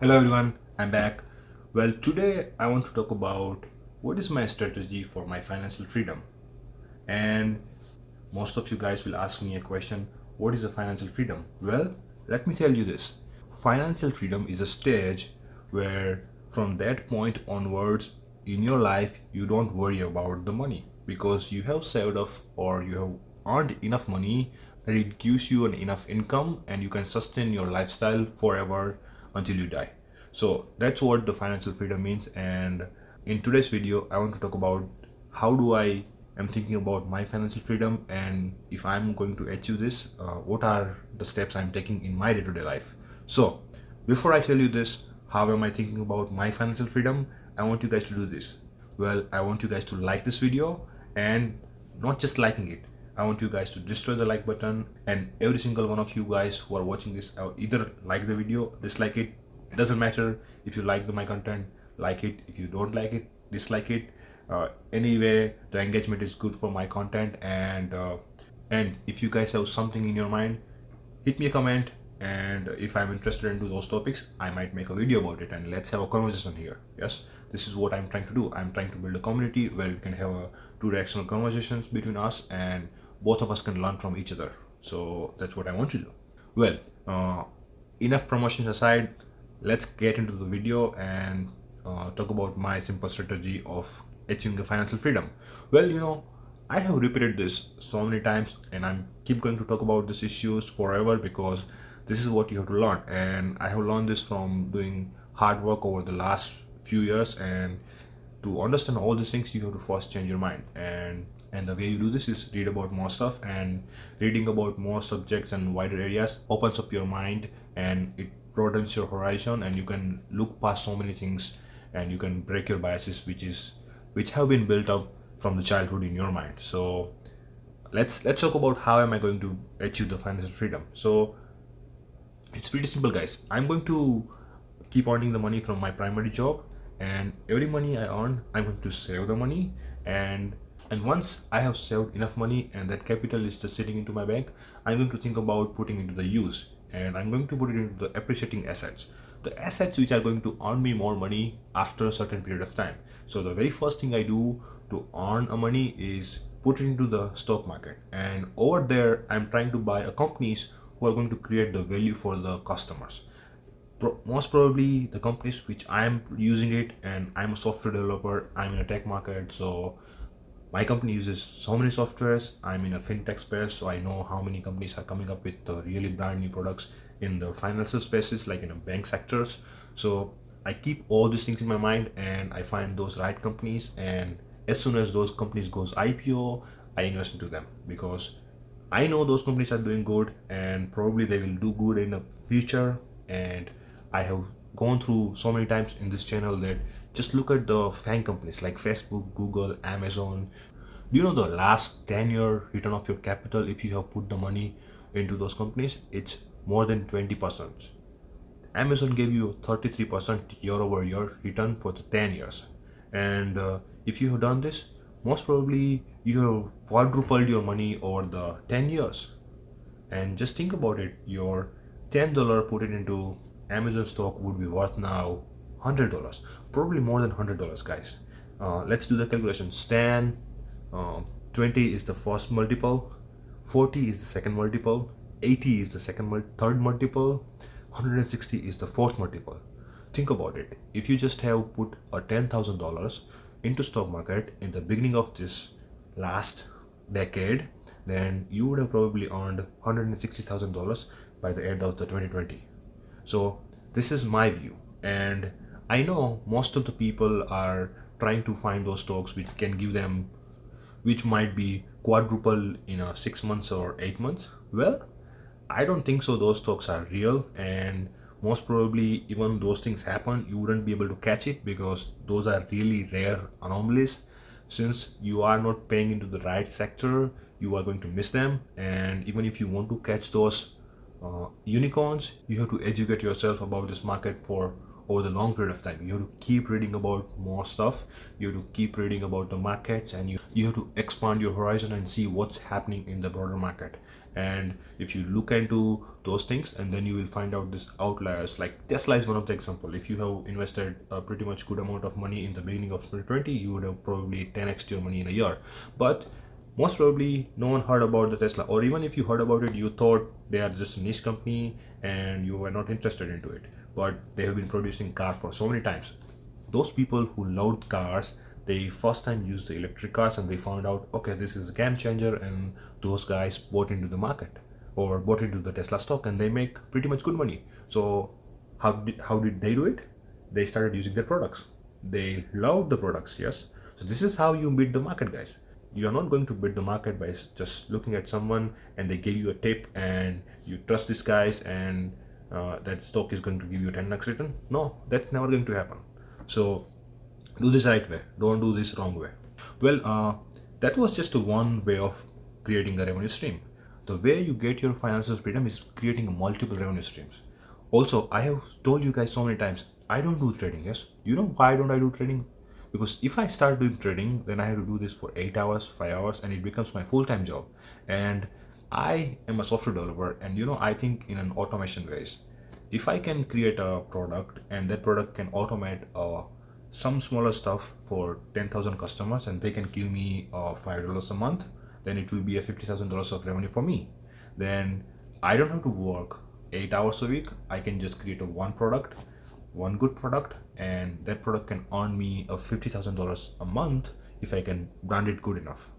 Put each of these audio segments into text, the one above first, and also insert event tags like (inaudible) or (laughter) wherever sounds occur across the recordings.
Hello everyone, I'm back. Well, today I want to talk about what is my strategy for my financial freedom. And most of you guys will ask me a question, what is a financial freedom? Well, let me tell you this. Financial freedom is a stage where from that point onwards in your life you don't worry about the money because you have saved off or you have earned enough money that it gives you an enough income and you can sustain your lifestyle forever until you die. So that's what the financial freedom means and in today's video i want to talk about how do i am thinking about my financial freedom and if i'm going to achieve this uh, what are the steps i'm taking in my day-to-day life. So before i tell you this how am i thinking about my financial freedom i want you guys to do this. Well i want you guys to like this video and not just liking it I want you guys to destroy the like button and every single one of you guys who are watching this uh, either like the video dislike it doesn't matter if you like my content like it. If you don't like it dislike it. Uh, anyway the engagement is good for my content and uh, and if you guys have something in your mind hit me a comment and if i'm interested into those topics i might make a video about it. And let's have a conversation here. Yes? This is what i'm trying to do. I'm trying to build a community where we can have a two directional conversations between us and both of us can learn from each other. So that's what i want to do. Well uh, enough promotions aside let's get into the video and uh, talk about my simple strategy of achieving financial freedom. Well you know i have repeated this so many times and i'm keep going to talk about these issues forever because this is what you have to learn. And i have learned this from doing hard work over the last few years. And to understand all these things you have to first change your mind. And and the way you do this is read about more stuff. And reading about more subjects and wider areas opens up your mind and it broadens your horizon. And you can look past so many things and you can break your biases which is which have been built up from the childhood in your mind. So let's let's talk about how am i going to achieve the financial freedom. So it's pretty simple guys. I'm going to keep earning the money from my primary job and every money i earn i'm going to save the money. And and once i have saved enough money and that capital is just sitting into my bank i'm going to think about putting into the use and I'm going to put it into the appreciating assets. The assets which are going to earn me more money after a certain period of time. So the very first thing I do to earn a money is put it into the stock market. And over there I'm trying to buy a companies who are going to create the value for the customers. Pro most probably the companies which I'm using it and I'm a software developer I'm in a tech market so my company uses so many softwares i'm in a fintech space so i know how many companies are coming up with really brand new products in the financial spaces like in a bank sectors. So i keep all these things in my mind and i find those right companies and as soon as those companies goes ipo i invest into them because i know those companies are doing good and probably they will do good in the future and i have gone through so many times in this channel that just look at the FANG companies like Facebook, Google, Amazon. Do you know the last 10 year return of your capital if you have put the money into those companies? It's more than 20%. Amazon gave you 33% year over year return for the 10 years. And uh, if you have done this, most probably you have quadrupled your money over the 10 years. And just think about it, your $10 put it into Amazon stock would be worth now $100 probably more than $100 guys. Uh, let's do the calculation. Stan uh, 20 is the first multiple 40 is the second multiple 80 is the second mul third multiple 160 is the fourth multiple. Think about it. If you just have put a $10,000 into stock market in the beginning of this last decade then you would have probably earned $160,000 by the end of the 2020 so this is my view. And I know most of the people are trying to find those stocks which can give them which might be quadruple in a six months or eight months. Well I don't think so those stocks are real. And most probably even those things happen you wouldn't be able to catch it because those are really rare anomalies. Since you are not paying into the right sector you are going to miss them. And even if you want to catch those uh, unicorns you have to educate yourself about this market for over the long period of time. You have to keep reading about more stuff. You have to keep reading about the markets and you you have to expand your horizon and see what's happening in the broader market and if you look into those things and then you will find out this outliers. Like tesla is one of the example. If you have invested a pretty much good amount of money in the beginning of 2020 you would have probably 10x your money in a year. But most probably no one heard about the tesla. Or even if you heard about it you thought they are just a niche company and you were not interested into it. But they have been producing cars for so many times. Those people who loved cars they first time used the electric cars and they found out okay this is a game changer and those guys bought into the market or bought into the tesla stock and they make pretty much good money. So how did how did they do it? They started using their products. They loved the products yes. So this is how you beat the market guys. You're not going to beat the market by just looking at someone and they give you a tip and you trust these guys and uh, that stock is going to give you 10x return. No that's never going to happen. So do this right way. Don't do this wrong way. Well uh, that was just one way of creating a revenue stream. The way you get your financial freedom is creating multiple revenue streams. Also i have told you guys so many times i don't do trading yes? You know why don't i do trading? Because if i start doing trading then i have to do this for eight hours five hours and it becomes my full-time job. And i am a software developer and you know i think in an automation ways. If i can create a product and that product can automate uh, some smaller stuff for 10,000 customers and they can give me uh, $5 a month, then it will be a $50,000 of revenue for me. Then I don't have to work eight hours a week. I can just create a one product, one good product, and that product can earn me a $50,000 a month if I can brand it good enough.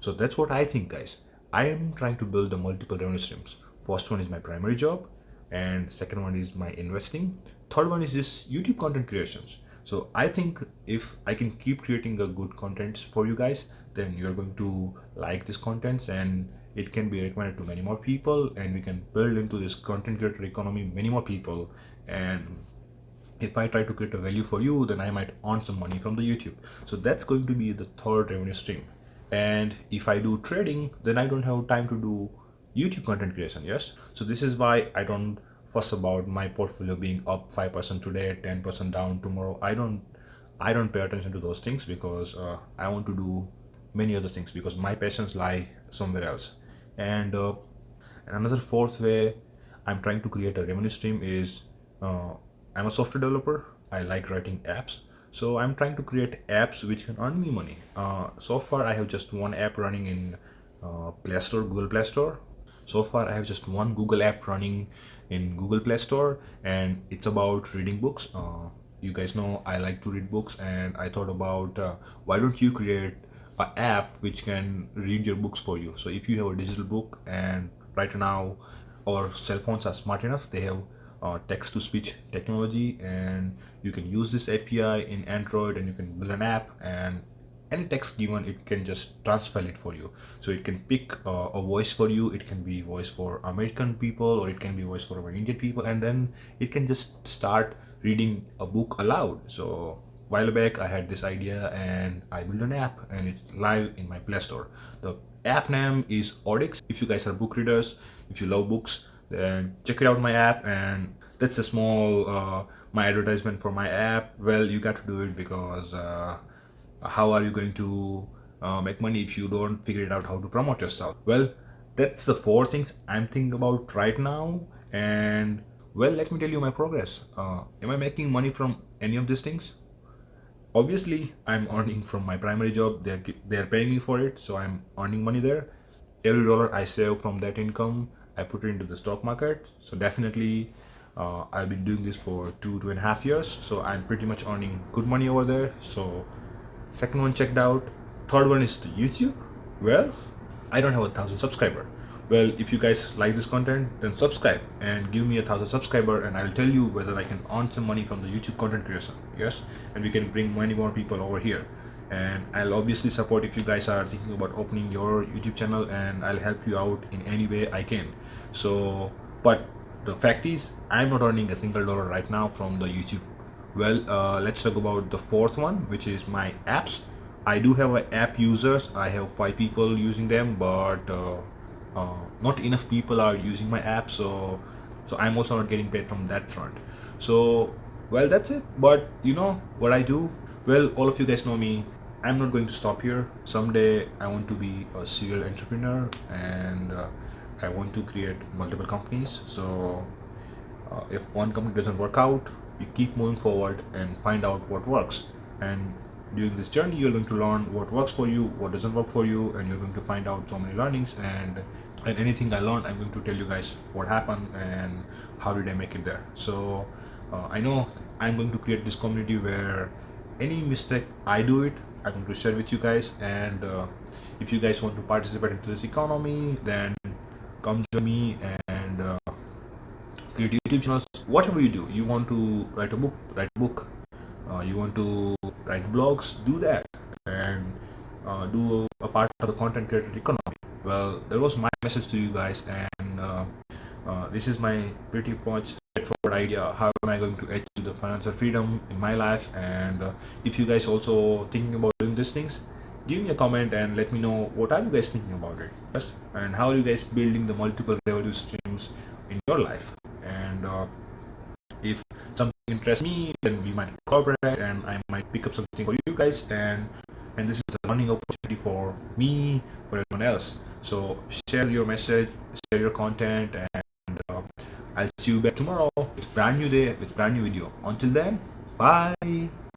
So that's what I think guys. I am trying to build the multiple revenue streams. First one is my primary job and second one is my investing. Third one is this YouTube content creations so i think if i can keep creating a good contents for you guys then you're going to like this contents and it can be recommended to many more people and we can build into this content creator economy many more people and if I try to create a value for you, then I might earn some money from the YouTube. So that's going to be the third revenue stream. And if I do trading, then I don't have time to do YouTube content creation. Yes. So this is why I don't fuss about my portfolio being up 5% today 10% down tomorrow. I don't i don't pay attention to those things because uh, i want to do many other things because my passions lie somewhere else. And uh, another fourth way i'm trying to create a revenue stream is uh, i'm a software developer. I like writing apps. So i'm trying to create apps which can earn me money. Uh, so far i have just one app running in uh, play store google play store so far i have just one google app running in google play store and it's about reading books. Uh, you guys know i like to read books and i thought about uh, why don't you create an app which can read your books for you? So if you have a digital book and right now our cell phones are smart enough they have uh, text to speech technology and you can use this api in android and you can build an app and any text given it can just transfer it for you. So it can pick uh, a voice for you it can be voice for american people or it can be voice for indian people and then it can just start reading a book aloud. So while back i had this idea and i built an app and it's live in my play store. The app name is Audix if you guys are book readers if you love books then check it out my app and that's a small uh, my advertisement for my app. Well you got to do it because uh, how are you going to uh, make money if you don't figure it out how to promote yourself? Well that's the four things i'm thinking about right now. And well let me tell you my progress. Uh, am i making money from any of these things? Obviously i'm (laughs) earning from my primary job. They're they're paying me for it so i'm earning money there. Every dollar i save from that income i put it into the stock market. So definitely uh, i've been doing this for two two and a half years. So i'm pretty much earning good money over there. So second one checked out. Third one is the youtube. Well i don't have a thousand subscriber. Well if you guys like this content then subscribe and give me a thousand subscriber and i'll tell you whether i can earn some money from the youtube content creation. Yes? And we can bring many more people over here. And i'll obviously support if you guys are thinking about opening your youtube channel and i'll help you out in any way i can. So but the fact is i'm not earning a single dollar right now from the youtube well uh, let's talk about the fourth one which is my apps. I do have app users. I have five people using them but uh, uh, not enough people are using my app so so I'm also not getting paid from that front. So well that's it. But you know what I do? Well all of you guys know me. I'm not going to stop here. Someday I want to be a serial entrepreneur and uh, I want to create multiple companies. So uh, if one company doesn't work out, you keep moving forward and find out what works. And during this journey, you're going to learn what works for you, what doesn't work for you, and you're going to find out so many learnings. And and anything I learned, I'm going to tell you guys what happened and how did I make it there. So uh, I know I'm going to create this community where any mistake I do it, I'm going to share with you guys. And uh, if you guys want to participate into this economy, then come join me and create YouTube channels. Whatever you do, you want to write a book, write a book. Uh, you want to write blogs, do that, and uh, do a part of the content creator economy. Well, that was my message to you guys, and uh, uh, this is my pretty much straightforward idea. How am I going to achieve the financial freedom in my life? And uh, if you guys also thinking about doing these things, give me a comment and let me know what are you guys thinking about it yes and how are you guys building the multiple revenue streams in your life if something interests me then we might cooperate and i might pick up something for you guys and and this is a learning opportunity for me for everyone else. So share your message share your content and uh, i'll see you back tomorrow it's brand new day with brand new video. Until then bye